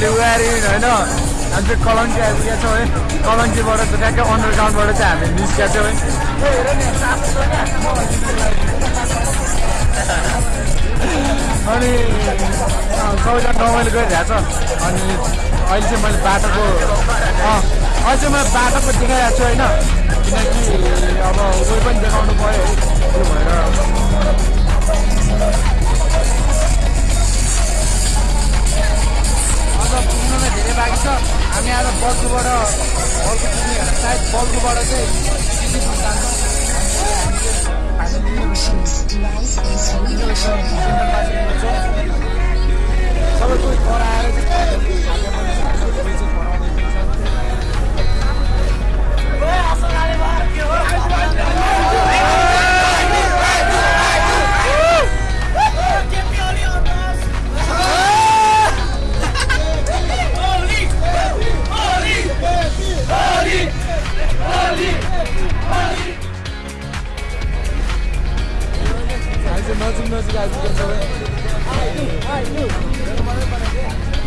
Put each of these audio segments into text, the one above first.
In होइन? हामी चाहिँ कलङ्की आइपुगेका छौँ है? कलङ्कीबाट चाहिँ ट्याक्कै अन्डरग्राउन्डबाट चाहिँ हामी निस्केका छौँ है। अनि सबैजना रमाइलो गरिरहेको छ। अनि अहिले चाहिँ मैले बाटोको अहिले चाहिँ मैले बाटोको देखाइरहेको छु होइन? किनकि अब उयो पनि देखाउनु पऱ्यो त्यो भएर अझ पुग्नुमा धेरै बाँकी छ। हामी आज बल्कुबाट बल्कु पुग्ने सायद बल्कुबाट चाहिँ जान्छौँ सबै कुरो गराएर चाहिँ हामी चाहिँ नजिक नजिक आइपुगेको छौँ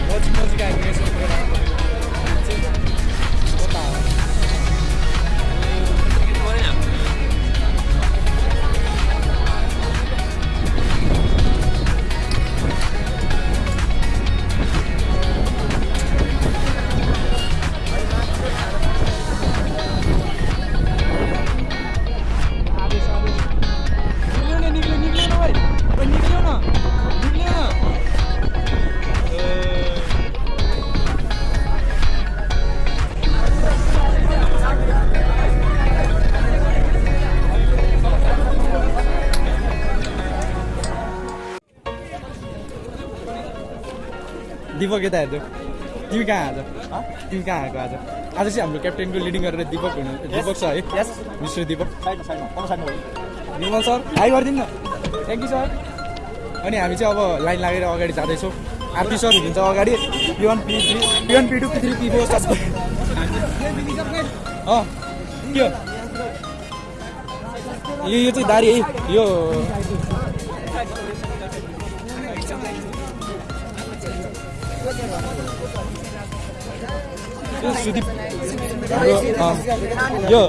नजिक नजिक आइपुगेको छौँ दिपक यता हेर्नु तिमी कहाँ आज? तिमी कहाँ आएको आज? आज चाहिँ हाम्रो क्याप्टेनको लिडिङ गरेर दिपक हुनु दिपक छ है? Mister Deepak. Nirmal sir hi गरिदिनु न। थ्याङ्क यू सर अनि हामी चाहिँ अब लाइन लागेर अगाडि जाँदैछौँ। आरती सर हुनुहुन्छ अगाडि। P one P three P one P two P three P four सबै अँ के यो चाहिँ दारी है। यो यो सुदीप हाम्रो, अँ, यो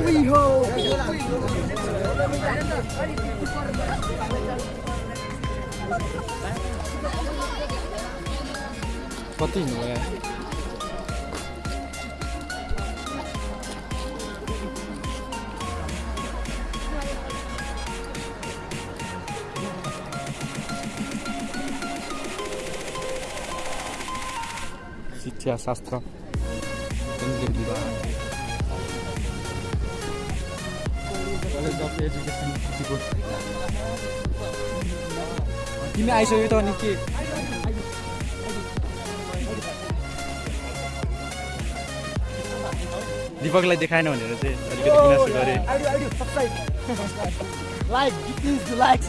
कति हिँड्नुभयो शिक्षा अफ एजुकेसन सिटीको तिमी आइसक्यो त अनि के दिपकलाई देखाएन भनेर चाहिँ अलिकति गुनासो गरेँ Like, please like,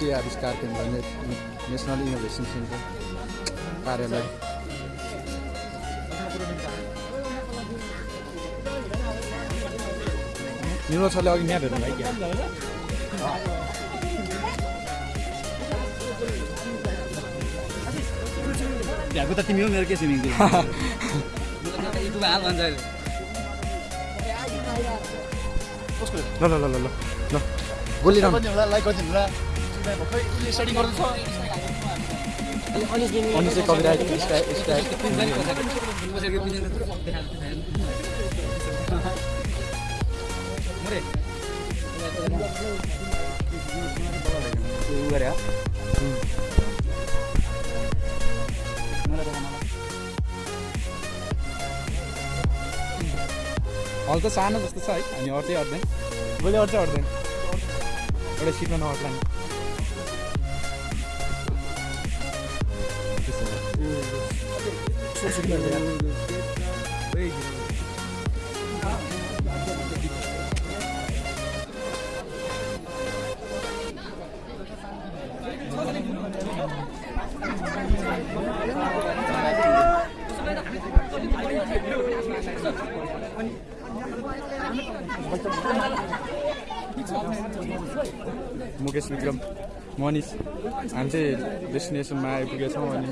राष्ट्रिय आविष्कार केन्द्र ने- नेसनल इनोभेसन सेन्टर कार्यालय। निर्मल सरले अघि म्याप हेर्नु भयो क्या भ्याएको त तिमी हो मेरो के स्विमिङ पुल युट्युब हाल भन्छ अहिले ल ल ल ल ल ल। बोलिरहनु। लाइक गरिदिनु होला स्टडी गर्दैछ अनि चाहिँ कविराइट स्टाइल स्टाइल हल त सानो जस्तो छ है हामी अट्दै अट्दैन भोलि अट्दै अट्दैन एउटा सिटमा नअट्ला नि मुकेश विक्रम मनिष हामी चाहिँ डेस्टिनेसनमा आइपुगेछौँ अनि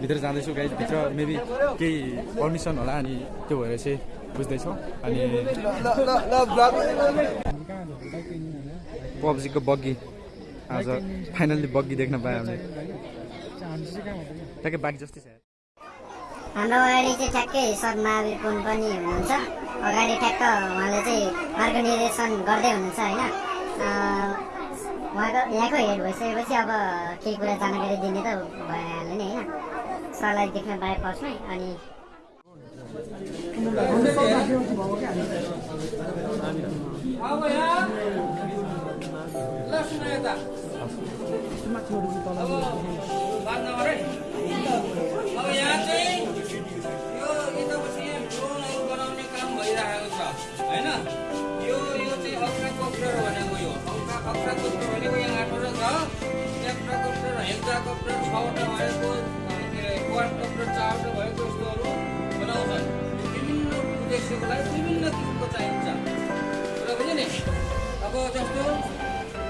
भित्र जाँदैछौँ गाइड भित्र। मेबी केही पर्मिसन होला अनि त्यो भएर चाहिँ बुझ्दैछौँ अनि पब्जीको बग्गी। आज फाइनल्ली बग्गी देख्न पायो हामीले ट्याक्कै बाइक जस्तै छ। हाम्रो अगाडि चाहिँ ठ्याक्कै सर महावीर पुन पनि हुनुहुन्छ। अगाडि ठ्याक्क उहाँले चाहिँ मार्ग निर्देशन गर्दै हुनुहुन्छ होइन। उहाँको यहाँको हेड भइसकेपछि अब केही कुरा जानकारी दिने त भइहाल्यो नि होइन सरलाई देख्न पाए फर्स्टमै अनि होइन यो यो चाहिँ अक्राकोप्टर भनेको यो यहाँ आठवटा छ हेक्टाकोप्टर छवटा भएको के अरे क्वाडकोप्टर चारवटा भएको यस्तोहरू बनाउँछन् विभिन्न उद्देश्यको लागि विभिन्न किसिमको चाहिन्छ र बुझ्यो नि अब जस्तो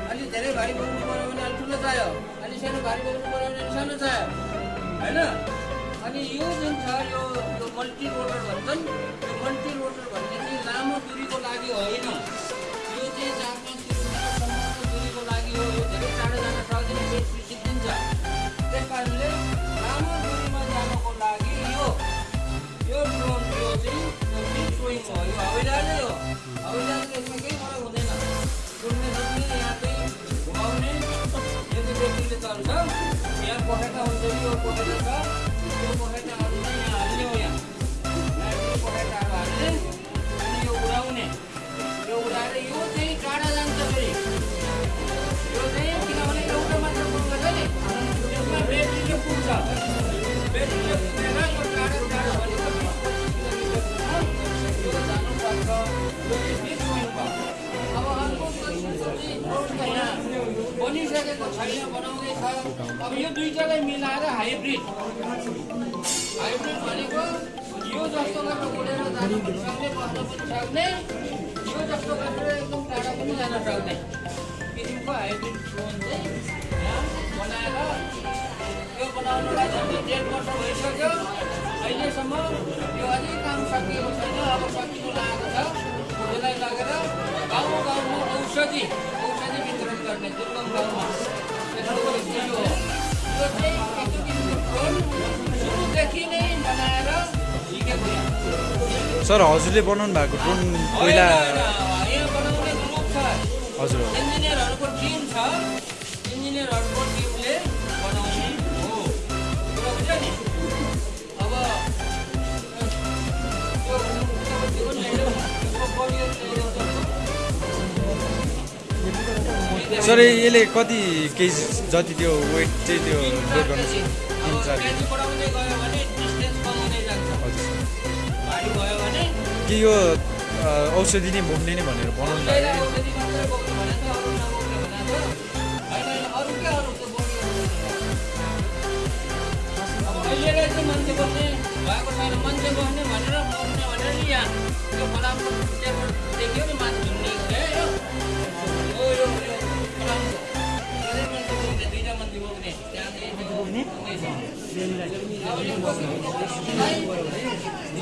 अलिक धेरै भारी बोक्नु पऱ्यो भने अलिक ठुलो चाहियो अलिक सानो भारी बोक्नु पऱ्यो भने अलिक सानो चाहियो होइन अनि यो जुन छ यो यो मल्टी रोटर भन्छन् यो मल्टी रोटर भन्ने चाहिँ लामो दुरीको लागि होइन यो चाहिँ बेसी सिद्धिन्छ त्यस कारणले लामो जानको लागि यो यो ड्रोन यो चाहिँ स्विङ हो यो हवाईजहाजै हो हवाईजहाजको यसमा केही फरक हुँदैन उड्ने सुत्ने यहाँ चाहिँ घुमाउने यो चाहिँ व्यक्तिले चल्छ यहाँ पखेटा हुन्छ यो पखेटा छ यो पखेटाहरू चाहिँ यहाँ हाल्ने हो यहाँ यहाँ यो उडाउने यो उडाएर यो चाहिँ टाढा जान्छ फेरि यो चाहिँ बनिसकेको अब यो दुइटालाई मिलाएर हाइब्रिड हाइब्रिड भनेको यो जस्तो गरेर उडेर जानु पनि सक्ने बस्न पनि सक्ने यो जस्तो गरेर एकदम टाढा पनि जान सक्ने किसिमको हाइब्रिड ड्रोन चाहिँ सर हजुरले बनाउनु भएको ड्रोन पहिला हजुर इन्जिनियरहरूको टिम छ सर यसले कति केजी जति त्यो वेट चाहिँ त्यो लोड गर्नु कि यो औषधि नै बोक्ने नै भनेर बनाउनु भएको छैन। मान्छे बस्ने भनेर बस्ने भनेर नि यहाँ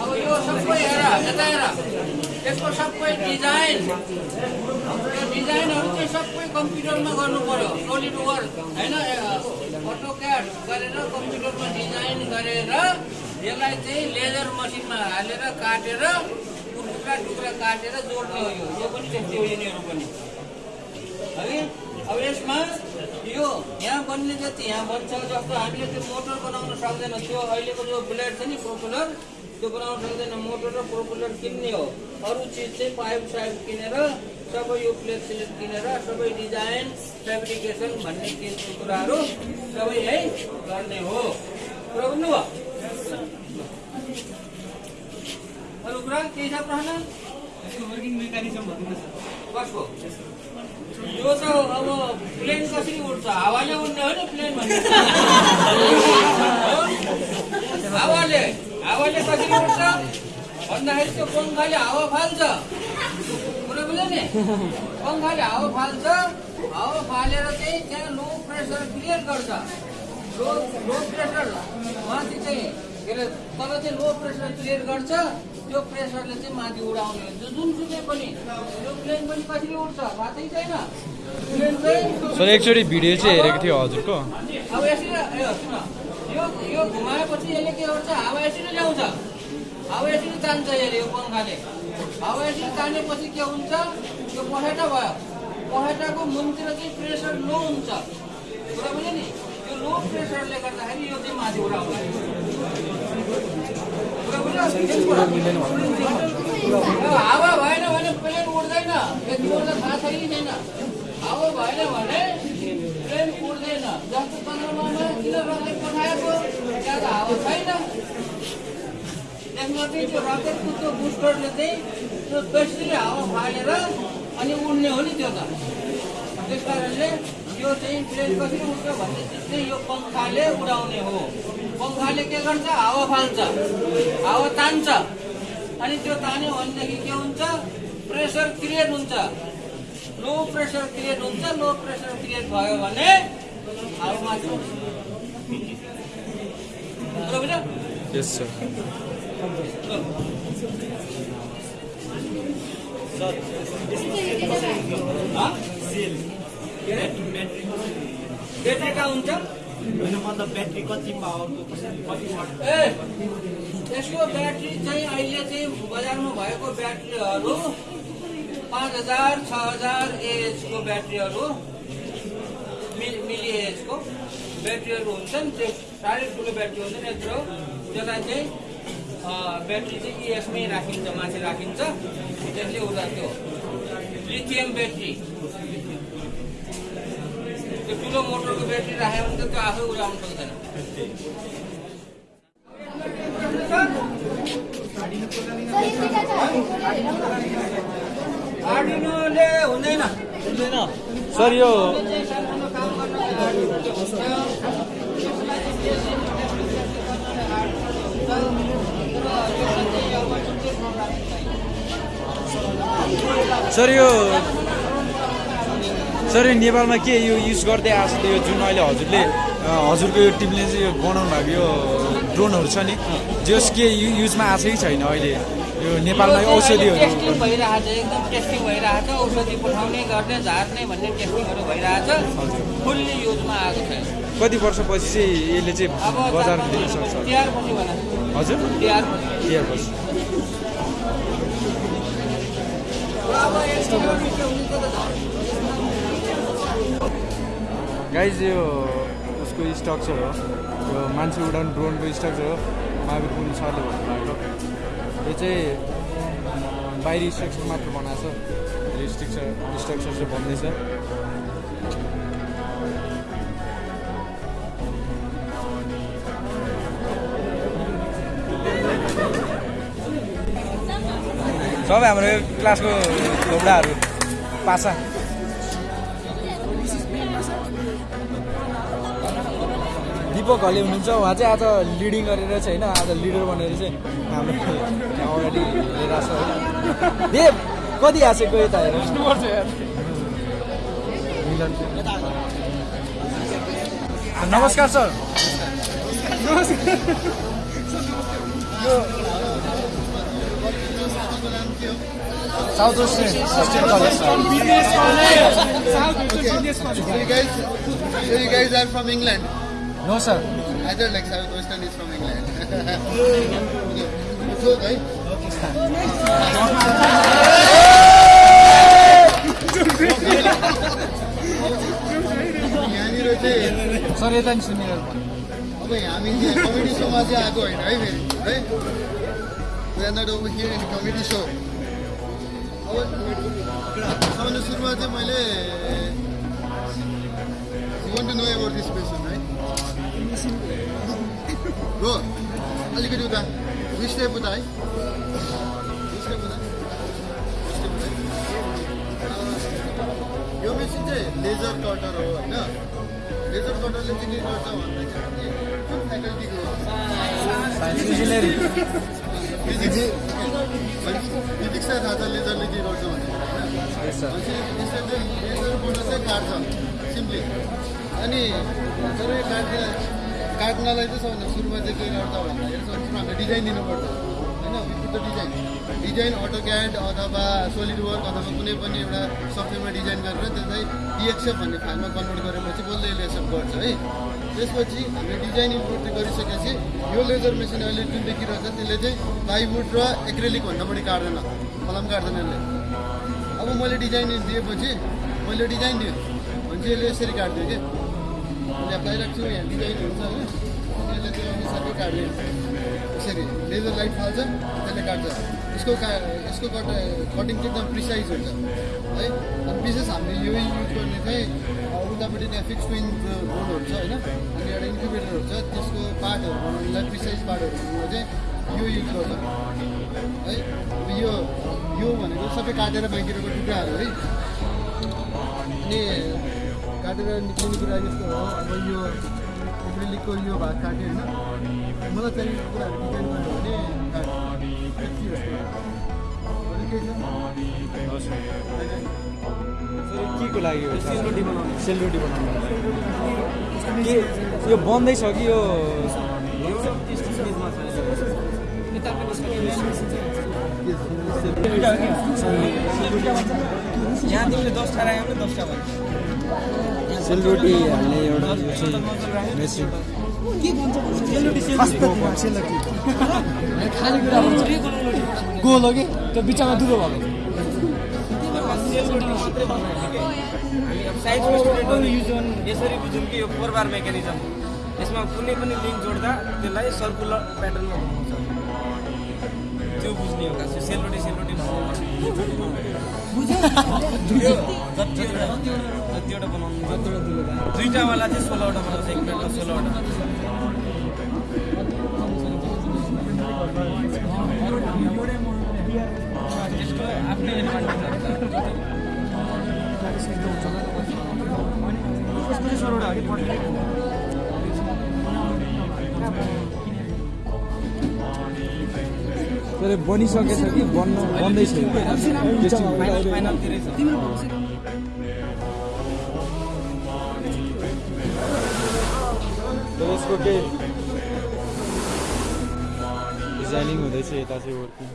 अब यो सबै हेर यता हेर यसको सबै डिजाइन डिजाइनहरू चाहिँ सबै कम्प्युटरमा गर्नु पर्यो सोलिड वर्क होइन अटो क्याड गरेर कम्प्युटरमा डिजाइन गरेर यसलाई चाहिँ लेजर मसिनमा हालेर काटेर टुक्रा टुक्रा काटेर जोड्ने हो यो पनि त्यस्तै हो यिनीहरू पनि है अब यसमा यो यहाँ बन्ने जति यहाँ बन्छ जस्तो हामीले त्यो मोटर बनाउन सक्दैन। त्यो अहिलेको जो ब्लेड छ नि प्रोपुलर त्यो बनाउन सक्दैन। मोटर र प्रोपुलर किन्ने हो। अरू चिज चाहिँ पाइप साइप किनेर सबै यो प्लेट सिलेट किनेर सबै डिजाइन फेब्रिकेसन भन्ने किसिमको कुराहरू सबै यही गर्ने हो। कुरा बुझ्नुभयो अरू कुरा केही छ प्रश्न? वर्किङ मेकानिजम कसको? यो त अब प्लेन कसरी उड्छ? हावाले उड्ने हो नि प्लेन भन्ने। हावाले हावाले कसरी उड्छ? भन्दाखेरि त्यो पङ्खाले हावा फाल्छ। कुरा बुझ्यो नि? पङ्खाले हावा फाल्छ हावा फालेर चाहिँ त्यहाँ लो प्रेसर क्रिएट गर्छ। लो लो प्रेसर माथि चाहिँ के अरे तल चाहिँ लो प्रेसर क्रिएट गर्छ त्यो प्रेसरले चाहिँ माथि उडाउने हुन्छ। जुनसुकै पनि त्यो प्लेन पनि कसरी उड्छ? थाहै छैन। प्लेन चाहिँ सर एकचोटि भिडियो चाहिँ हेरेको थियो हजुरको। अब यसरी सुन। यो यो घुमाएपछि यसले के गर्छ? हावा यसरी ल्याउँछ हावा यसरी तान्छ यसले यो पङ्खाले। हावा यसरी तानेपछि के हुन्छ? यो पखेटा भयो। पखेटाको मुनतिर चाहिँ प्रेसर लो हुन्छ। कुरा बुझ्यो नि? यो लो प्रेसरले गर्दाखेरि यो चाहिँ माथि उडाउँछ। हावा भएन भने प्लेन उड्दैन यति उड्दा थाहा छैन छैन हावा भएन भने प्लेन उड्दैन जस्तो चन्द्रमामा किन पठाएको त्यहाँ त हावा छैन त्यसमा चाहिँ त्यो रकेटको त्यो बुस्टरले चाहिँ त्यो बेसी हावा फालेर अनि उड्ने हो नि त्यो त त्यस कारणले त्यो चाहिँ प्लेन कसरी उड्छ भनेपछि चाहिँ यो पङ्खाले उडाउने हो। पङ्खाले के गर्छ? हावा फाल्छ। हावा तान्छ। अनि त्यो तान्यो भनेदेखि के हुन्छ? प्रेसर क्रिएट हुन्छ। लो प्रेसर क्रिएट हुन्छ। लो प्रेसर क्रिएट भयो भने हावा माथि उठ्छ। बुझ्यो बुझ्यो? यस सर हाँ? ब्याट्री कति पावरको ए यसको ब्याट्री चाहिँ अहिले चाहिँ बजारमा भएको ब्याट्रीहरू पाँच हजार छ हजार एएचको ब्याट्रीहरू मिल एएचको ब्याट्रीहरू हुन्छन् त्यो साह्रै ठुलो ब्याट्री हुँदैन यत्रो त्यसलाई चाहिँ ब्याट्री चाहिँ इएसमै राखिन्छ माथि राखिन्छ त्यसले उता त्यो लिथियम ब्याट्री ठुलो मोटरको ब्याट्री राख्यो भने त त्यो आफै उडाउनु सक्दैन आर्डिनोले हुँदैन सर यो सर यो सर यो नेपालमा के यो युज गर्दै आएको छ यो जुन अहिले हजुरले हजुरको यो टिमले चाहिँ यो बनाउनु भएको यो ड्रोनहरू छ नि जस के युजमा आएको छ कि छैन अहिले यो नेपालमा यो टेस्टिङ औषधिहरू भइरहेछ एकदम टेस्टिङ भइरहेछ औषधि पठाउने गर्ने झार्ने भन्ने टेस्टिङहरू भइरहेछ फुल्ली युजमा आएको छैन। कति वर्षपछि चाहिँ यसले चाहिँ अब बजारमा दिन सक्छ? हजुर? तिहार अब गाइज यो उसको स्ट्रक्चर हो। यो मान्छे उडाउने ड्रोनको स्ट्रक्चर हो। महावीर पुन सरले भन्नुभएको यो चाहिँ बाहिरी स्ट्रक्चर मात्र बनाएको छ। यो स्ट्रक्चर स्ट्रक्चर चाहिँ बन्दैछ सबै हाम्रो क्लासको लोबडाहरू पासा। दिपक हले हुनुहुन्छ उहाँ चाहिँ आज लिडिङ गरेर चाहिँ होइन आज लिडर बनेर चाहिँ हाम्रो अगाडि लिएर आएको छ होइन। देव कति आएको यता हेर। इङ्ल्यान्ड नमस्कार sir. South West Christian College. Sir So you guys, so you guys are from England. No sir Either like Southwestern is from England. okay. So, right? यहाँनिर चाहिँ सर यता नि सुनेर अब हामी कमेडी सोमा चाहिँ आएको होइन है फेरि है we are not over here in comedy so अब सबभन्दा सुरुमा चाहिँ मैले want to know about this passion है। अलिकति उता स्टेप उता है। स्टेप उता। यो मेसिन चाहिँ लेजर कटर हो होइन। लेजर कटरले चाहिँ के गर्छ भन्दाखेरि फिजिक्सलाई थाहा छ लेजरले के गर्छ यसरी चाहिँ यसरी बोनस चाहिँ काट्छ सिम्पली अनि जब यो काट्दा काट्नलाई चाहिँ सबभन्दा सुरुमा चाहिँ के गर्छ भन्दाखेरि सर्वप्रथम हामीले डिजाइन दिनुपर्छ। होइन? The design design AutoCAD अथवा सोलिड वर्क अथवा कुनै पनि एउटा सफ्टवेयरमा डिजाइन गरेर त्यसलाई डिएक्सएफ भन्ने फाइलमा कन्भर्ट गरेपछि बल्ल यसले एक्सेप्ट गर्छ है? त्यसपछि हामीले डिजाइन इम्प्रुभ गरिसकेपछि यो लेजर मेसिन अहिले जुन देखिरहेको छ त्यसले चाहिँ प्लाइवुड र एक्रेलिक भन्दा बढी काट्दैन कलम काट्दैन यसले। अब मैले डिजाइन दिएपछि मैले डिजाइन दिएँ। भने चाहिँ यसले यसरी काट्दियो कि? मैले लगाइरहेको छु यहाँ डिजाइन हुन्छ होइन यसले त्यो अनुसारकै काट्यो यसरी लेजर लाइट फाल्छ त्यसले काट्छ यसको का यसको कट कटिङ चाहिँ एकदम प्रिसाइज हुन्छ है अनि विशेष हामीले यो युज गर्ने चाहिँ उतापट्टि त्यहाँ फिक्स ट्विन रोडहरू छ होइन अनि एउटा इन्क्युबेटरहरू छ त्यसको पार्टहरू बनाउनुलाई प्रिसाइज पार्टहरू चाहिँ यो युज गर्छ है अब यो यो भनेको सबै काटेर बाँकिरहेको टुक्राहरू है। अनि काटेर निक्लिने कुरा यस्तो हो। अब यो एक्रिलिकको यो भाग काट्यो होइन। मलाई चाहिएको कुराहरू डिजाइन गर्यो भने यति जस्तो के को लागि हो? सेलरोटी बनाउनु। सेलरोटी बनाउनु। के यो बन्दैछ कि यो? यहाँ तिमीले दसवटा राख्यो भने दसवटा भन्छ सेलरोटी हाल्ने एउटा यो चाहिँ मेसिन। गोल हो कि त्यो बिचमा दुलो भएको स्टुडेन्टहरू यसरी बुझौँ कि यो फोर बार मेकानिजम यसमा कुनै पनि लिङ्क जोड्दा त्यसलाई सर्कुलर प्याटर्नमा बनाउँछ। त्यो बुझ्ने हो खास यो सेलरोटी सेलरोटी जतिवटा जतिवटा बनाउनु दुईवटावाला चाहिँ सोह्रवटा बनाउँछ एक प्लेटमा सोह्रवटा। त्यसको आफ्नै एडभान्टेज तर बनिसकेछ कि बन्न बन्दैछ यसको केही डिजाइनिङ हुँदैछ यता चाहिँ working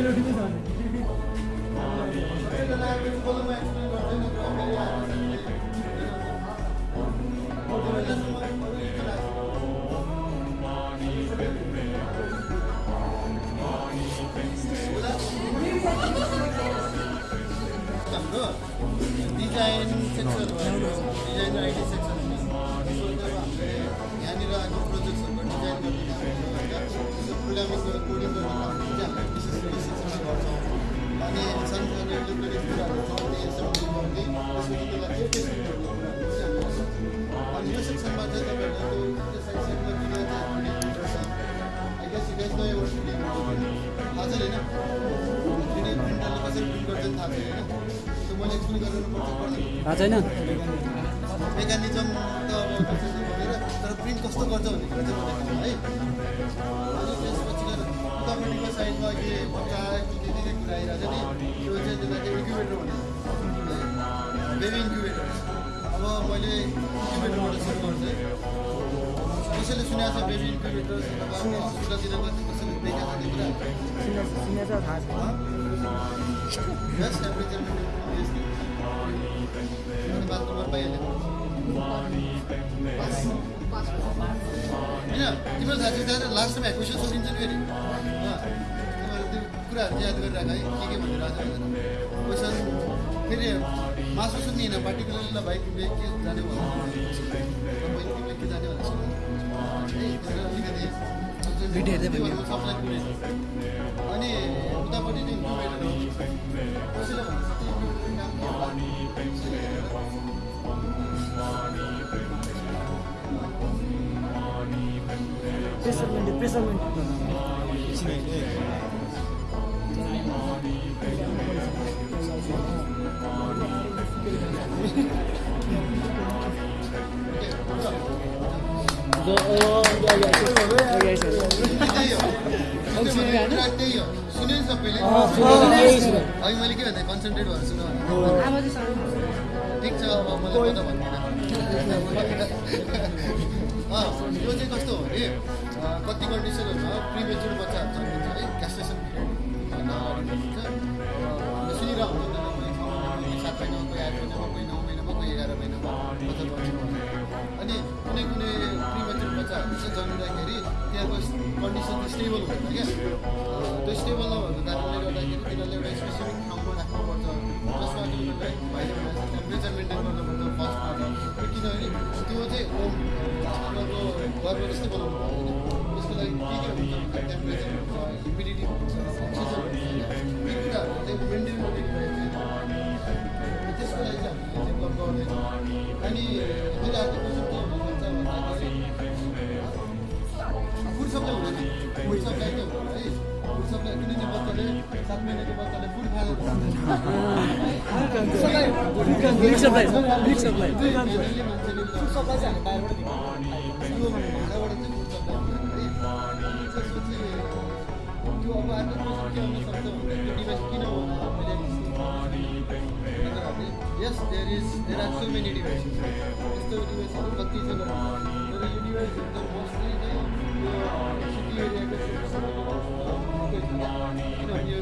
Melodimiz abi. Abi. Şöyle koluma थाहा छैन मेकानिजम त अब सुनेको छ बेबी इन्क्युबेटर अथवा हस्पिटलतिर कति कसैले देखाएको छ होइन तिम्रो थाहा छ लास्ट टाइम क्वेसन सोधिन्छ नि फेरि त्यो कुराहरू याद गरिराख है के के भनेर आज क्वेसन फेरि मासु सुन्ने होइन पार्टिकुलरली ल भाइ तिमीले के जाने तिमीले के जाने भनेर भिडियो हेर्दै भयो। अनि उतापट्टि चाहिँ इन्क्युबेटर त्यही हो कुरा त्यही हो सुन्यो नि सबैले अघि मैले के भन्दा कन्सन्ट्रेट भएर सुन्नु ठिक छ अब मलाई पत्ता भन्दिनँ यो चाहिँ कस्तो हो भने अँ, कति कन्डिसनहरूमा प्रिमेच्योर बच्चाहरू जन्मिन्छ है अँ, सुनिरहेको हुन्छ सात महिनामा कोही आठ महिनामा कोही नौ महिनामा एघार महिनामा चाहिँ जन्मिँदाखेरि त्यहाँको कन्डिसन चाहिँ स्टेबल हुँदैन क्या त्यो स्टेबल नभएको कारणले गर्दाखेरि तिनीहरूले एउटा स्पेसिफिक ठाउँमा राख्नुपर्छ जसमा टेम्परेचर मेन्टेन गर्नुपर्छ फर्स्टमा किनभने त्यो चाहिँ होम उनीहरूको घरको जस्तै बनाउनु पर्दैन त्यसको लागि के के हुन्छ टेम्परेचर हुन्छ ह्युमिडिटी हुन्छ अक्सिजन हुन्छ यी कुराहरू मेन्टेन गर्ने त्यसको लागि चाहिँ हामीले चाहिँ गर्- गर्दैछौँ अनि yes there is there are so many devices यस्तो डिभाइसहरू कति छ तर यो मोस्टली चाहिँ सिटी एरियाको किनभने यो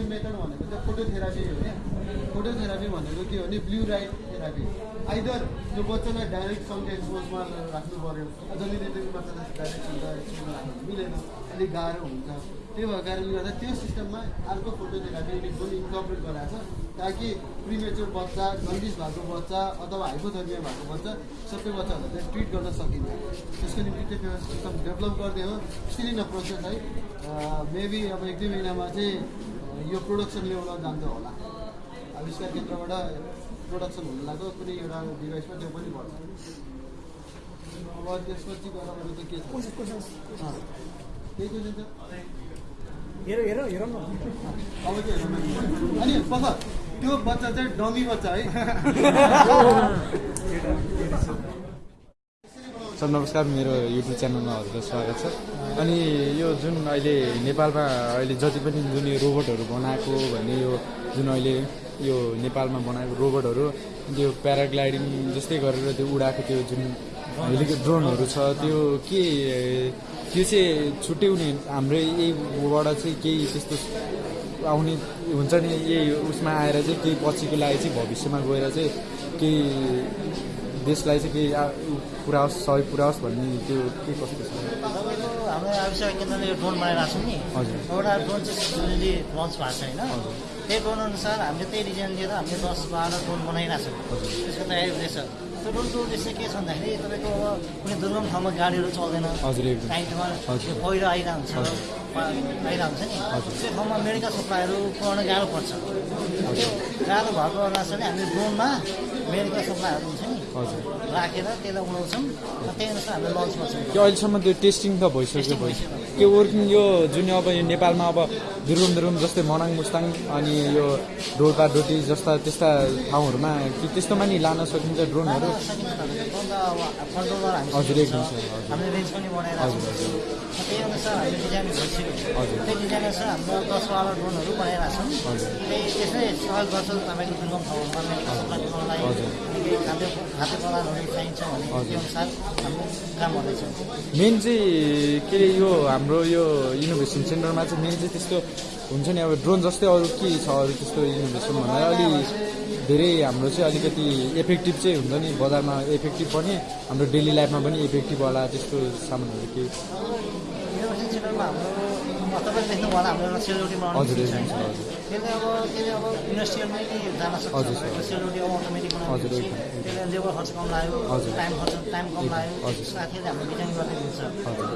गर्ने मेथड भनेको चाहिँ फोटोथेरापी हो क्या? फोटोथेरापी भनेको के हो भने ब्लु राइट थेरापी। आइदर त्यो बच्चालाई डाइरेक्ट सनको एक्सपोजमा राख्नु पऱ्यो जसले बच्चालाई डाइरेक्ट सनको एक्सपोजमा राख्नु मिलेन अलिक गाह्रो हुन्छ। त्यही भएको कारणले गर्दा त्यो सिस्टममा अर्को फोटोथेरापी पनि इन्कर्पोरेट गराएको छ ताकि प्रिमेच्योर बच्चा जन्डिस भएको बच्चा अथवा हाइपोथर्मिया भएको बच्चा सबै बच्चाहरूलाई चाहिँ ट्रिट गर्न सकिन्छ त्यसको निम्ति त्यो सिस्टम डेभलप गर्ने हो। स्टिल इन अ प्रोसेस है मेबी अब एक दुई महिनामा चाहिँ यो प्रोडक्सन लेभलमा जान्छ होला। आविष्कार केन्द्रबाट प्रोडक्सन हुन लाग्यो कुनै एउटा डिभाइसमा त्यो पनि पर्छ अब त्यसपछि गएर अरू चाहिँ के छ? त्यही क्वेसन छ? हेर हेर हेरौँ न। अब अनि पख त्यो बच्चा चाहिँ डमी बच्चा है। सर नमस्कार मेरो युट्युब च्यानलमा हजुरलाई स्वागत छ। अनि यो जुन अहिले नेपालमा अहिले जति पनि जुन यो रोबोटहरू बनाएको भने यो जुन अहिले यो नेपालमा बनाएको रोबोटहरू त्यो प्याराग्लाइडिङ जस्तै गरेर त्यो उडाएको त्यो जुन हेलिको ड्रोनहरू छ त्यो के त्यो चाहिँ छुट्टै हुने हाम्रो यहीबाट चाहिँ केही त्यस्तो आउने हुन्छ नि यही उसमा आएर चाहिँ केही पछिको लागि चाहिँ भविष्यमा गएर चाहिँ केही देशलाई चाहिँ केही पुऱ्याओस् सहयोग पुऱ्याओस् भन्ने त्यो के कस्तो छ हाम्रो आविष्कार केन्द्रले यो ड्रोन बनाइरहेको छौँ नि। हजुर। एउटा ड्रोन चाहिँ जुनले लन्च भएको छ होइन। त्यही ड्रोन अनुसार हामीले त्यही डिजाइन दिएर हामीले दस बाह्र ड्रोन बनाइरहेको छौँ। त्यसको तयारी हुँदैछ त्यो ड्रोनको उद्देश्य के छ भन्दाखेरि तपाईँको अब कुनै दुर्गम ठाउँमा गाडीहरू चल्दैन। काहीँ ठाउँमा। पहिरो आइरहेको हुन्छ। आइरहेको हुन्छ नि। त्यो ठाउँमा मेडिकल सप्लाईहरू पुऱ्याउन गाह्रो पर्छ। त्यो गाह्रो भएको हुनाले हामीले ड्रोनमा मेडिकल सप्लाईहरू हुन्छ नि। हजुर। राखेर त्यसलाई उडाउँछौँ र त्यही अनुसार हामीले लन्च गर्छौँ। त्यो अहिलेसम्म त्यो टेस्टिङ त भइसक्यो भइसक्यो। के वर्किङ यो जुन अब यो नेपालमा अब दुरुम दुरुम जस्तै मनाङ मुस्ताङ अनि यो डोल्पा डोटी जस्ता त्यस्ता ठाउँहरूमा कि त्यस्तोमा नि लान सकिन्छ ड्रोनहरू? हजुर एकदम सर हजुर। त्यही अनुसार हामीले डिजाइन भइसक्यो। त्यही डिजाइन अनुसार हाम्रो दस बाह्र ड्रोनहरू बनाइरहेको छौँ त्यही त्यसै सहयोग गर्छ तपाईँको दुर्गम ठाउँहरूमा सप्लाई गर्नलाई अनि खाद्य खाद्य पदार्थहरू चाहिन्छ भने त्यो अनुसार हाम्रो काम गर्दैछ। मेन चाहिँ के अरे यो हाम्रो यो इनोभेसन सेन्टरमा चाहिँ मेन चाहिँ त्यस्तो हुन्छ नि अब ड्रोन जस्तै अरू के छ अरू त्यस्तो इनोभेसन भन्दा अलि धेरै हाम्रो चाहिँ अलिकति इफेक्टिभ चाहिँ हुन्छ नि बजारमा इफेक्टिभ पनि हाम्रो डेली लाइफमा पनि इफेक्टिभ होला त्यस्तो सामानहरू केही तपाईँले देख्नु होला हाम्रो एउटा सेलरोटी बनाउने? त्यसले अब त्यसले अब इन्डस्ट्रियलमै जान सक्छ। सेलरोटी अब अटोमेटिक हजुर, बनाउने त्यसले लेबर खर्च कम लाग्यो। टाइम खर्च टाइम कम लाग्यो। साथीहरूले हाम्रो डिजाइन गर्दै हजुर।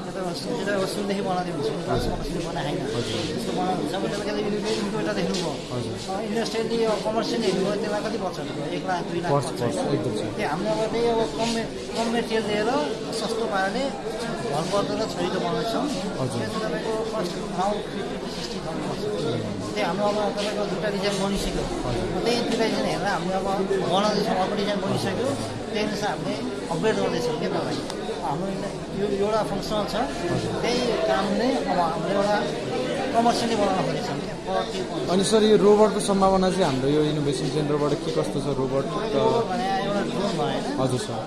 त्यो त सुनदेखि बनाउँदै हुन्छ सुन बनाए होइन। त्यस्तो हुन्छ। अब तपाईँले इन्भर्टर देख्नुभयो इन्डस्ट्रियलले अब कमर्सियली हेर्नुभयो त्यसलाई कति पर्छ? एक लाख दुई लाख त्यही हाम्रो अब त्यही अब कम कम मेटेरियल लिएर सस्तो पाराले घर पर्दो र छोरीको बनाउँछौँ। त्यो चाहिँ तपाईँको फर्स्ट फिफ्टी सिक्सटी पर्छ त्यही हाम्रो अब तपाईँको दुइटा डिजाइन बनिसक्यो। त्यही दुइटा डिजाइन हेरेर हामीले अब बनाउँदैछौँ अर्को डिजाइन बनिसक्यो। त्यही अनुसार हामीले अपग्रेड गर्दैछौँ क्या तपाईँ? हाम्रो यो एउटा फङ्सनल छ। त्यही कामले अब हामीले एउटा कमर्सियली बनाउन प्रति अनि सर यो रोबोटको सम्भावना चाहिँ हाम्रो यो इनोभेसन सेन्टरबाट के कस्तो छ? रोबोट हजुर सर।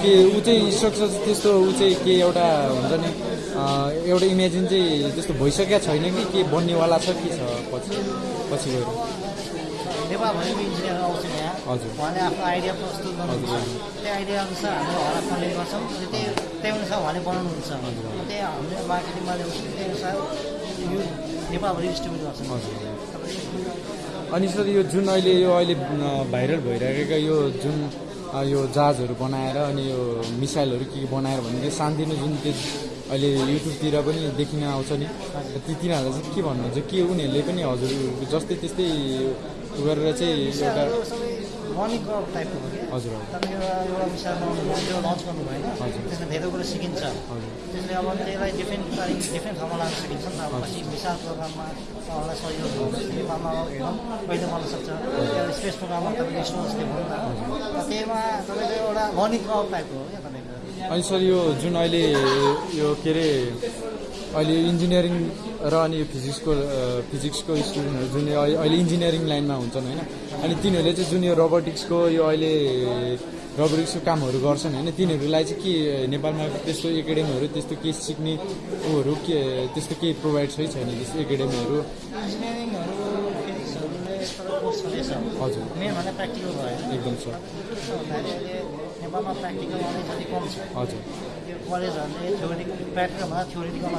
के ऊ चाहिँ स्ट्रक्चर चाहिँ त्यस्तो ऊ चाहिँ के एउटा हुन्छ नि एउटा इमेजिन चाहिँ त्यस्तो भइसकेका छैन कि के बन्नेवाला छ के छ पछि पछि गएर। नेपालभरिको इन्जिनियर आउँछ यहाँ हजुर। उहाँले आफ्नो आइडिया प्रस्तुत गर्नुहुन्छ। हजुर। त्यही आइडिया अनुसार हामीले उहाँलाई फन्डिङ गर्छौँ। अनि त्यही त्यही अनुसार उहाँले बनाउनुहुन्छ। त्यही हामीले मार्केटिङमा ल्याउँछौँ त्यही अनुसार यो नेपालभरि डिस्ट्रिब्युट गर्छौँ। अनि सर यो जुन अहिले यो अहिले भाइरल भइरहेका यो जुन यो जहाजहरू बनाएर अनि यो मिसाइलहरू के के बनाएर भने त्यो सानोतिनो जुन त्यो अहिले युट्युबतिर पनि देखिन आउँछ नि ती तिनीहरूलाई चाहिँ के भन्नुहुन्छ के उनीहरूले पनि हजुर जस्तै त्यस्तै गरेर चाहिँ एउटा हजुर तपाईँको एउटा भयो त्यो लन्च गर्नुभयो होइन। त्यसमा धेरै कुरो सिकिन्छ। त्यसले अब त्यसलाई डिफ्रेन्ट तारिक डिफ्रेन्ट ठाउँमा लान सकिन्छ नि त। अब पछि मिसाइल प्रोग्राममा उहाँलाई सहयोग गर्नु नेपालमा हेरौँ कहिले बन्न सक्छ। एउटा स्पेस प्रोग्राममा तपाईँको स्टुडेन्ट्सले भन्नु न त्यहीमा तपाईँको एउटा लर्निङ क्राउड टाइपको हो क्या तपाईँको? अनि सर यो जुन अहिले यो के अरे अहिले इन्जिनियरिङ र अनि यो फिजिक्सको फिजिक्सको स्टुडेन्टहरू जुन यो अहिले इन्जिनियरिङ लाइनमा हुन्छन् होइन? अनि तिनीहरूले चाहिँ जुन यो रोबोटिक्सको यो अहिले रोबोटिक्सको कामहरू गर्छन् होइन? तिनीहरूलाई चाहिँ के नेपालमा त्यस्तो एकाडेमीहरू त्यस्तो के सिक्ने ऊहरू के त्यस्तो केही प्रोभाइड छै छैन त्यस्तो एकाडेमीहरू? हजुर। एकदम छ। कलेजहरूले थ्योरिटिकल प्र्याक्टिकलभन्दा थ्योरिटिकलमा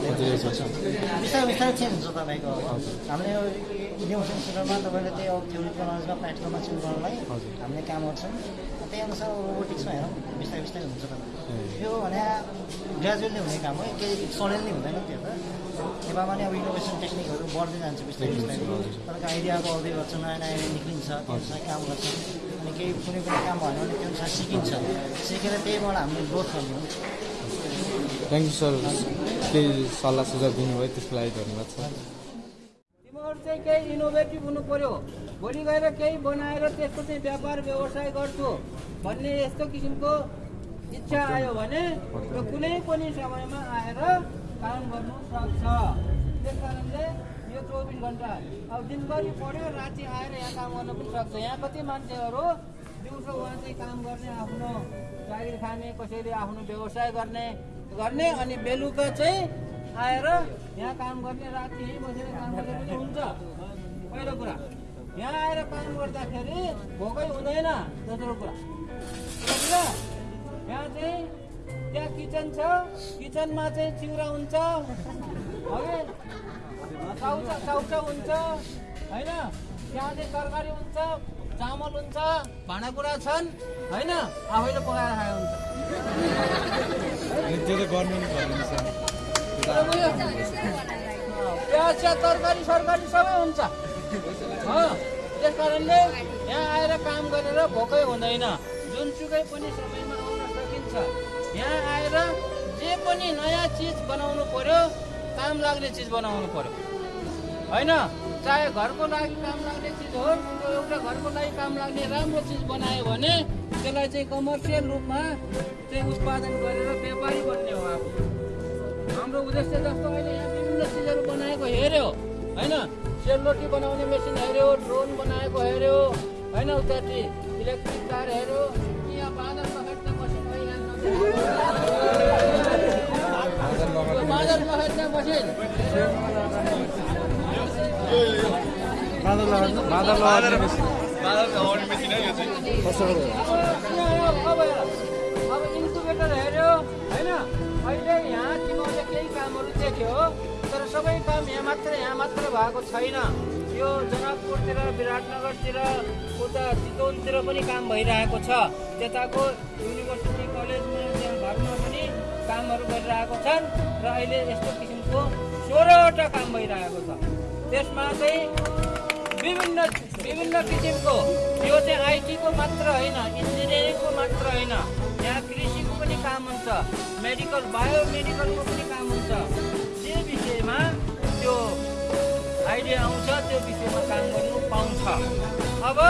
बिस्तारै बिस्तारै चेन्ज हुन्छ तपाईँको। हामीले यो इनोभेसन सेन्टरमा तपाईँले त्यही अब थ्योरिटिकल नलेजमा प्र्याक्टिकलमा चेन्ज गर्नलाई। हामीले काम गर्छौँ। त्यही अनुसार रोबोटिक्समा हेरौँ बिस्तारै बिस्तारै हुन्छ तपाईँको। यो भने ग्रेजुएटली हुने काम हो केही सडनली हुँदैन त्यो त। नेपालमा नि अब इनोभेसन टेक्निकहरू बढ्दै जान्छ बिस्तारै बिस्तारै। तपाईँको आइडिया बढ्दै गर्छ नयाँ नयाँ निक्लिन्छ त्यो अनुसार काम गर्छ अनि केही कुनै कुनै काम भएन भने त्यो अनुसार सिकिन्छ। सिकेर त्यहीबाट हामीले ग्रोथ गर्ने हो। थ्याङ्क यू सर केही सल्लाह सुझाव दिनुभयो त्यसको लागि धन्यवाद सर तिमीहरू चाहिँ केही इनोभेटिभ हुनु पर्यो। भोलि गएर केही बनाएर त्यसको चाहिँ व्यापार व्यवसाय गर्छु भन्ने यस्तो किसिमको इच्छा आयो भने त्यो कुनै पनि समयमा आएर काम गर्नु सक्छ। त्यस कारणले यो चौबिस घन्टा अब दिनभरि पढ्यो राति आएर यहाँ काम गर्न पनि सक्छ। यहाँ कति मान्छेहरू दिउँसो उहाँ चाहिँ काम गर्ने आफ्नो जागिर खाने कसैले आफ्नो व्यवसाय गर्ने गर्ने अनि बेलुका चाहिँ आएर यहाँ काम गर्ने राति यहीँ बसेर काम गर्ने पनि हुन्छ। पहिलो कुरा। यहाँ आएर काम गर्दाखेरि भोकै हुँदैन दोस्रो कुरा? यहाँ चाहिँ त्यहाँ किचन छ किचनमा चाहिँ चिउरा हुन्छ हगि चाउचा चाउचा हुन्छ होइन? त्यहाँ चाहिँ तरकारी हुन्छ चामल हुन्छ भाँडाकुँडा छन् होइन? आफैले पकाएर खाएको हुन्छ। त्यो त गर्नु नि? प्याज तरकारी सरकारी सबै हुन्छ त्यस कारणले यहाँ आएर काम गरेर भोकै हुँदैन। जुनसुकै पनि समयमा आउन सकिन्छ। यहाँ आएर जे पनि नयाँ चिज बनाउनु पर्यो काम लाग्ने चिज बनाउनु पर्यो। होइन चाहे घरको लागि काम लाग्ने चिज हो त्यो एउटा घरको लागि काम लाग्ने राम्रो चिज बनायो भने त्यसलाई चाहिँ कमर्सियल रूपमा चाहिँ उत्पादन गरेर व्यापारी बन्ने हो आफू हाम्रो उद्देश्य जस्तो अहिले यहाँ विभिन्न चिजहरू बनाएको हेऱ्यो होइन? सेलरोटी बनाउने मेसिन हेऱ्यो ड्रोन बनाएको हेऱ्यो होइन उतापट्टि इलेक्ट्रिक कार हेऱ्यो। यहाँ बाँदर पखेट्ने मसिन बाँदर पखेट्ने बाँदर बाँदर अब अब इन्कुबेटर हेऱ्यो होइन अहिले यहाँ तिमीहरूले केही कामहरू देख्यो तर सबै काम यहाँ मात्र यहाँ मात्र भएको छैन यो जनकपुरतिर विराटनगरतिर उता चितवनतिर पनि काम भइरहेको छ त्यताको युनिभर्सिटी कलेजमा त्यहाँ घरमा पनि कामहरू गरिरहेको छन् र अहिले यस्तो किसिमको सोह्रवटा काम भइरहेको छ। त्यसमा चाहिँ विभिन्न विभिन्न किसिमको यो चाहिँ आइटीको मात्र होइन इन्जिनियरिङको मात्र होइन यहाँ कृषिको पनि काम हुन्छ मेडिकल बायोमेडिकलको पनि काम हुन्छ जे विषयमा त्यो आइडिया आउँछ त्यो विषयमा काम गर्नु पाउँछ अब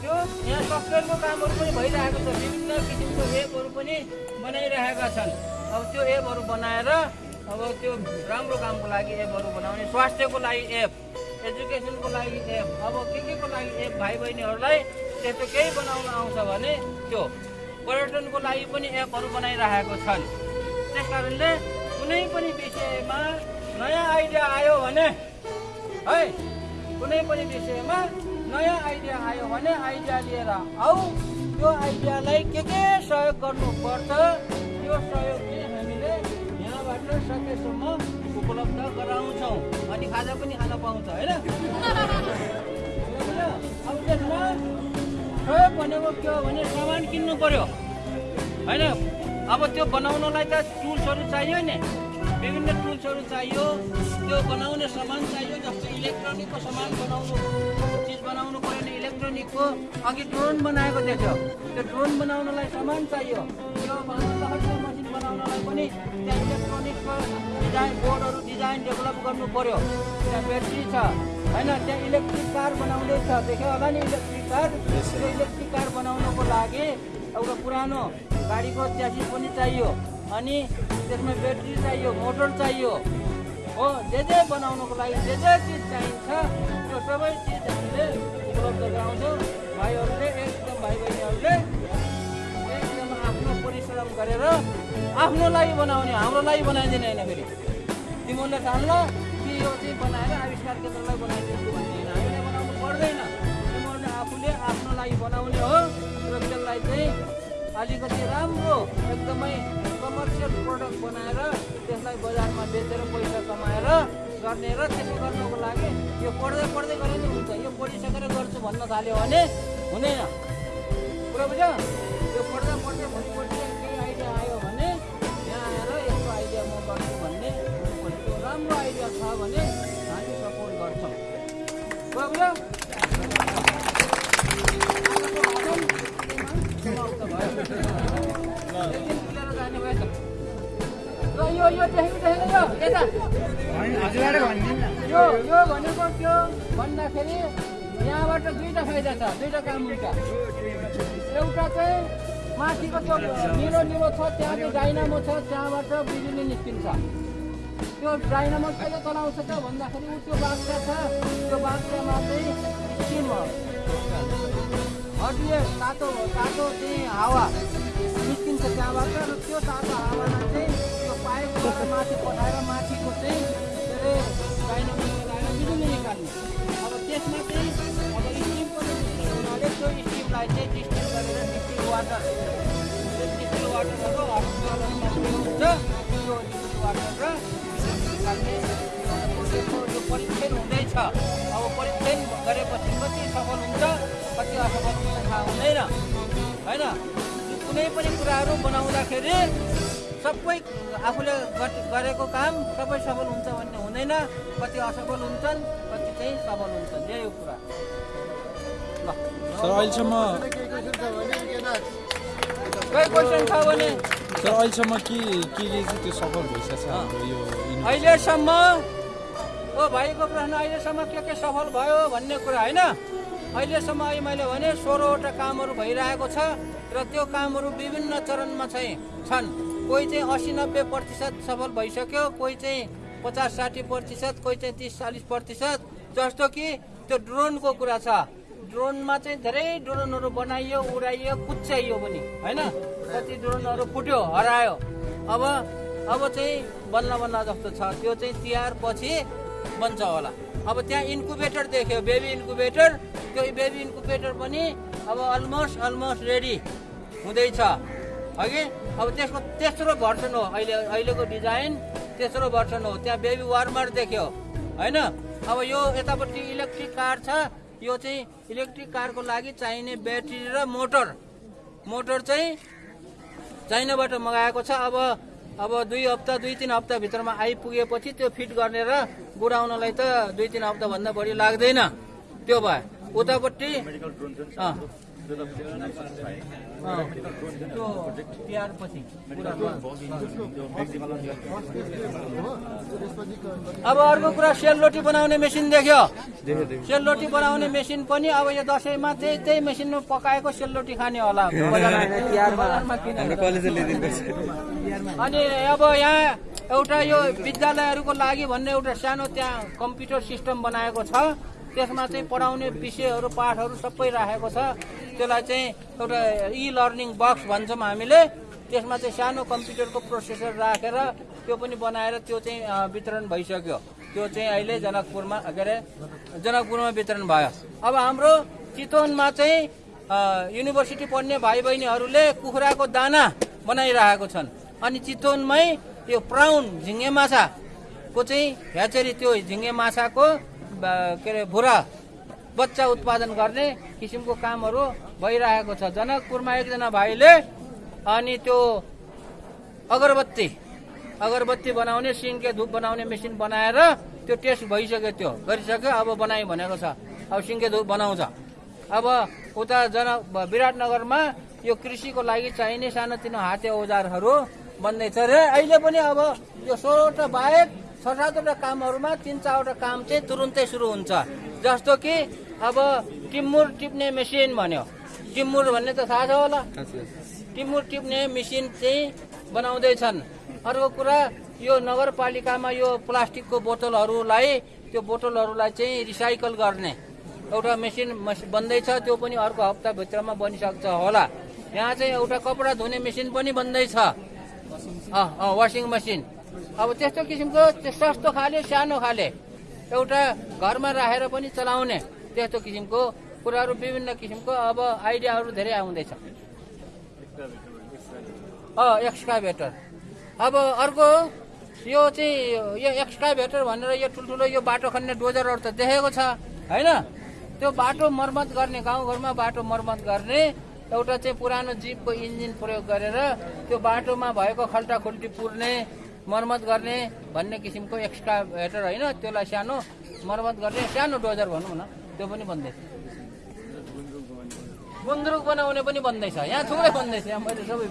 त्यो यहाँ सफ्टवेयरको कामहरू पनि भइरहेको छ विभिन्न किसिमको एपहरू पनि बनाइरहेका छन् अब त्यो एपहरू बनाएर अब त्यो राम्रो कामको लागि एपहरू बनाउने स्वास्थ्यको लागि एप एजुकेसनको लागि एप अब के के को लागि एप भाइ बहिनीहरूलाई त्यस्तो केही बनाउन आउँछ भने त्यो पर्यटनको लागि पनि एपहरू बनाइरहेको छन्। त्यस कारणले कुनै पनि विषयमा नयाँ आइडिया आयो भने है कुनै पनि विषयमा नयाँ आइडिया आयो भने आइडिया लिएर आऊ। त्यो आइडियालाई के के सहयोग गर्नुपर्छ त्यो सहयोग चाहिँ हामीले यहाँबाट सकेसम्म उपलब्ध गराउँछौँ। खाजा पनि खान पाउँछ होइन? अब त्यसमा सहयोग भनेको के हो भने सामान किन्नु पर्यो होइन? अब त्यो बनाउनलाई त टुल्सहरू चाहियो नि। विभिन्न टुल्सहरू चाहियो। त्यो बनाउने सामान चाहियो जस्तो इलेक्ट्रोनिकको सामान बनाउनु चिज बनाउनु पऱ्यो भने इलेक्ट्रोनिकको। अघि ड्रोन बनाएको देख्यो। त्यो ड्रोन बनाउनलाई सामान चाहियो। त्यो बनाउनलाई पनि त्यहाँ इलेक्ट्रोनिकको डिजाइन बोर्डहरू डिजाइन डेभलप गर्नु पर्यो। त्यहाँ ब्याट्री छ। होइन त्यहाँ इलेक्ट्रिक कार बनाउँदैछ देख्यो होला नि इलेक्ट्रिक कार त्यो इलेक्ट्रिक कार बनाउनको लागि एउटा पुरानो गाडीको च्यासिस पनि चाहियो। अनि त्यसमा ब्याट्री चाहियो मोटर चाहियो। हो जे जे बनाउनको लागि जे जे चिज चाहिन्छ त्यो सबै चिज हामीले उपलब्ध गराउँछौँ। भाइहरूले एकदम भाइ बहिनीहरूले एकदम आफ्नो परिश्रम गरेर आफ्नो लागि बनाउने हाम्रो लागि बनाइदिने होइन फेरि। तिमीहरूले ठान्ला कि यो चाहिँ बनाएर आविष्कार केन्द्रलाई बनाइदिन्छु भन्ने होइन। हामीले बनाउनु पर्दैन। तिमीहरूले आफूले आफ्नो लागि बनाउने हो र त्यसलाई चाहिँ अलिकति राम्रो एकदमै कमर्सियल प्रडक्ट बनाएर त्यसलाई बजारमा बेचेर पैसा कमाएर गर्ने र त्यसो गर्नको लागि यो पढ्दै पढ्दै गरे नि हुन्छ। यो पढिसकेर गर्छु भन्न थाल्यो भने हुँदैन। कुरा बुझ्यो? यो पढ्दा पढ्दै भोलिपल्ट दुईवटा काम हुन्छ। एउटा चाहिँ माथिको त्यो निलो निलो छ त्यहाँ चाहिँ डाइनामो छ त्यहाँबाट बिजुली निस्किन्छ। त्यो डाइनामो कहिले चलाउँछ त भन्दाखेरि ऊ त्यो बाक्सा छ त्यो बाक्सामा चाहिँ स्टिम हटिए तातो तातो चाहिँ हावा निस्किन्छ त्यहाँबाट र त्यो तातो हावालाई चाहिँ त्यो पाइपबाट माथि पठाएर माथिको चाहिँ के अरे डाइनामो लगाएर बिजुली निकाल्ने। अब त्यसमा चाहिँ त्यो स्टिमलाई चाहिँ डिस्टिल गरेर डिस्टिल वाटर त्यो डिस्टिल वाटरहरू हुन्छ त्यो डिस्टिल वाटर र हुँदैछ अब परीक्षण गरेपछि कति सफल हुन्छ कति असफल हुन्छ थाहा हुँदैन होइन कुनै पनि कुराहरू बनाउँदाखेरि सबै आफूले गरेको काम सबै सफल हुन्छ भन्ने हुँदैन कति असफल हुन्छन् कति चाहिँ सफल हुन्छन् यही कुरा सर अहिलेसम्म सर अहिलेसम्म के के के चाहिँ त्यो सफल भइसकेको छ हाम्रो यो अहिलेसम्म ओ भाइको प्रश्न अहिलेसम्म के के सफल भयो भन्ने कुरा होइन। अहिलेसम्म अहिले मैले भने सोह्रवटा कामहरू भइरहेको छ र त्यो कामहरू विभिन्न चरणमा चाहिँ छन्। कोही चाहिँ असी नब्बे प्रतिशत सफल भइसक्यो कोही चाहिँ पचास साठी प्रतिशत कोही चाहिँ तिस चालिस प्रतिशत। जस्तो कि त्यो ड्रोनको कुरा छ। ड्रोनमा चाहिँ धेरै ड्रोनहरू बनाइयो उडाइयो कुच्याइयो पनि होइन? कति ड्रोनहरू फुट्यो हरायो। अब अब चाहिँ बल्ल बल्ल जस्तो छ। त्यो चाहिँ तिहार पछि बन्छ होला। अब त्यहाँ इन्कुबेटर देख्यो बेबी इन्कुबेटर त्यो बेबी इन्कुबेटर पनि अब अलमोस्ट अलमोस्ट रेडी हुँदैछ। अघि अब त्यसको तेस्रो भर्सन हो। अहिले अहिलेको डिजाइन तेस्रो भर्सन हो। त्यहाँ बेबी वार्मर देख्यो होइन? अब यो यतापट्टि इलेक्ट्रिक कार छ। यो चाहिँ इलेक्ट्रिक कारको लागि चाहिने ब्याट्री र मोटर। मोटर चाहिँ चाइनाबाट मगाएको छ। अब अब दुई हप्ता दुई तिन हप्ताभित्रमा आइपुगेपछि त्यो फिट गर्ने र बुढाउनलाई त दुई तिन हप्ताभन्दा बढी लाग्दैन। त्यो भयो उतापट्टि त्यो तिहारपछि अब अर्को कुरा सेलरोटी बनाउने मेसिन देख्यो। सेलरोटी बनाउने मेसिन पनि अब यो दसैँमा त्यही त्यही मेसिनमा पकाएको सेलरोटी खाने होला। अनि अब यहाँ एउटा यो विद्यालयहरूको लागि भन्ने एउटा सानो त्यहाँ कम्प्युटर सिस्टम बनाएको छ। त्यसमा चाहिँ पढाउने विषयहरू पाठहरू सबै राखेको छ। त्यसलाई चाहिँ एउटा इ लर्निङ बक्स भन्छौँ हामीले। त्यसमा चाहिँ सानो कम्प्युटरको प्रोसेसर राखेर त्यो पनि बनाएर त्यो चाहिँ वितरण भइसक्यो। त्यो चाहिँ अहिले जनकपुरमा के अरे जनकपुरमा वितरण भयो। अब हाम्रो चितवनमा चाहिँ युनिभर्सिटी पढ्ने भाइ बहिनीहरूले कुखुराको दाना बनाइरहेको छन्। अनि चितवनमै यो प्राउन झिङ्गे माछाको चाहिँ ह्याचेरी त्यो झिङ्गे माछाको के अरे भुरा बच्चा उत्पादन गर्ने किसिमको कामहरू भइरहेको छ। जनकपुरमा एकजना भाइले अनि त्यो अगरबत्ती अगरबत्ती बनाउने सिङ्के धुप बनाउने मेसिन बनाएर त्यो टेस्ट भइसक्यो त्यो। गरिसक्यो अब बनाइ भनेको छ। अब सिङ्के धुप बनाउँछ। अब उता जन विराटनगरमा यो कृषिको लागि चाहिने सानोतिनो हाते औजारहरू बन्दैछ र। अहिले पनि अब यो सोह्रवटा बाहेक छ सातवटा कामहरूमा तिन चारवटा काम चाहिँ तुरुन्तै सुरु हुन्छ। जस्तो कि अब टिमुर टिप्ने मेसिन भन्यो। टिमुर भन्ने त थाहा छ होला। टिमुर टिप्ने मेसिन चाहिँ बनाउँदैछन्। अर्को कुरा यो नगरपालिकामा यो प्लास्टिकको बोतलहरूलाई त्यो बोतलहरूलाई चाहिँ रिसाइकल गर्ने। एउटा मेसिन मस- बन्दैछ त्यो पनि अर्को हप्ताभित्रमा बनिसक्छ होला। यहाँ चाहिँ एउटा कपडा धुने मेसिन पनि बन्दैछ। Washing machine. अब त्यस्तो किसिमको सस्तो खाले सानो खाले एउटा घरमा राखेर पनि चलाउने त्यस्तो किसिमको कुराहरू विभिन्न किसिमको अब आइडियाहरू धेरै आउँदैछ। एक्सकाभेटर अब अर्को यो चाहिँ यो एक्सकाभेटर भनेर यो ठुल्ठुलो यो बाटो खन्ने डोजरहरू त देखेको छ होइन? त्यो बाटो मर्मत गर्ने गाउँघरमा बाटो मर्मत गर्ने एउटा चाहिँ पुरानो जिपको इन्जिन प्रयोग गरेर त्यो बाटोमा भएको खल्टा खुल्टी पुर्ने मर्मत गर्ने भन्ने किसिमको एक्सकाभेटर होइन त्यसलाई सानो मर्मत गर्ने सानो डोजर भनौँ न त्यो पनि बन्दैछ गुन्द्रुक बनाउने पनि बन्दैछ यहाँ थुप्रै बन्दैछ यहाँ मैले सबै।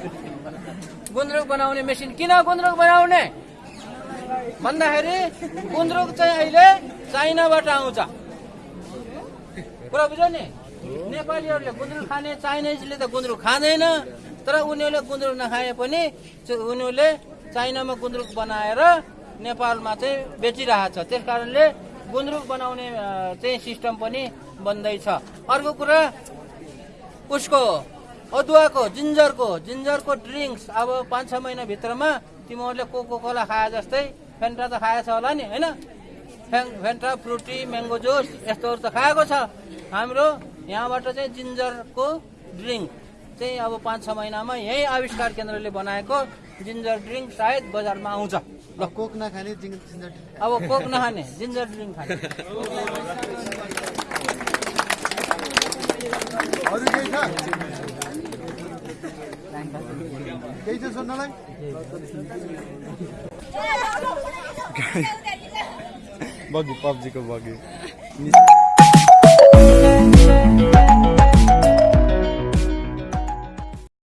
गुन्द्रुक बनाउने मेसिन किन गुन्द्रुक बनाउने? भन्दाखेरि गुन्द्रुक चाहिँ अहिले चाइनाबाट आउँछ। कुरा बुझ्यो नि? नेपालीहरूले गुन्द्रुक खाने चाइनिजले त गुन्द्रुक खाँदैन तर उनीहरूले गुन्द्रुक नखाए पनि उनीहरूले चाइनामा गुन्द्रुक बनाएर नेपालमा चाहिँ बेचिरहेको छ त्यस कारणले गुन्द्रुक बनाउने चाहिँ सिस्टम पनि बन्दैछ अर्को कुरा उसको अदुवाको जिन्जरको जिन्जरको ड्रिङ्क्स अब पाँच छ महिनाभित्रमा तिमीहरूले कोको कोला खाए जस्तै फेन्टा त खाएछ होला नि होइन? फेन- फेन्टा फ्रुटी म्याङ्गो जुस यस्तोहरू त खाएको छ। हाम्रो यहाँबाट चाहिँ जिन्जरको ड्रिङ्क। चाहिँ अब पाँच छ महिनामा यही आविष्कार केन्द्रले बनाएको जिन्जर ड्रिङ्क सायद बजारमा आउँछ। ल। कोक नखाने अब कोक नखाने जिन्जर ड्रिङ्क खाने। अरू केही छ? केही छ सोध्नलाई? बगी पब्जीको बगी